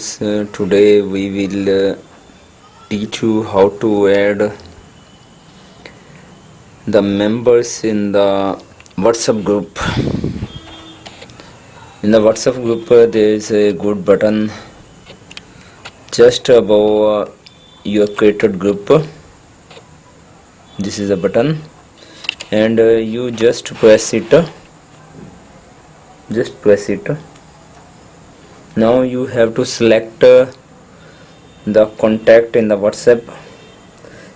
friends uh, today we will uh, teach you how to add the members in the whatsapp group. In the whatsapp group uh, there is a good button just above uh, your created group. This is a button. And uh, you just press it just press it. Now you have to select uh, the contact in the whatsapp.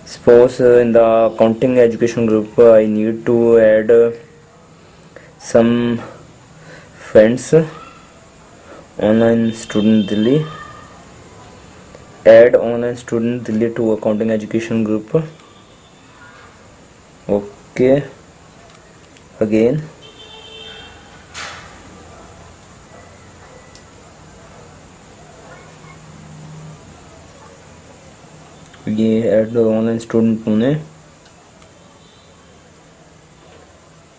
Suppose uh, in the accounting education group uh, i need to add uh, some friends online student delhi. Add online student delhi to accounting education group. Okay. Again ये add the online student Pune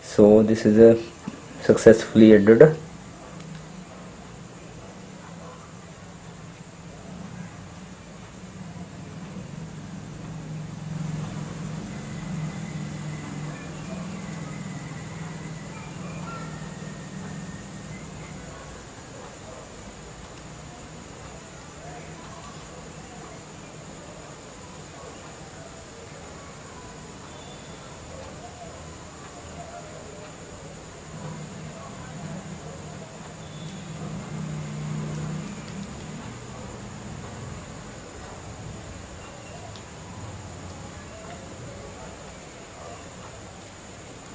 so this is a successfully added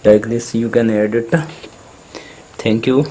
like this you can edit. Thank you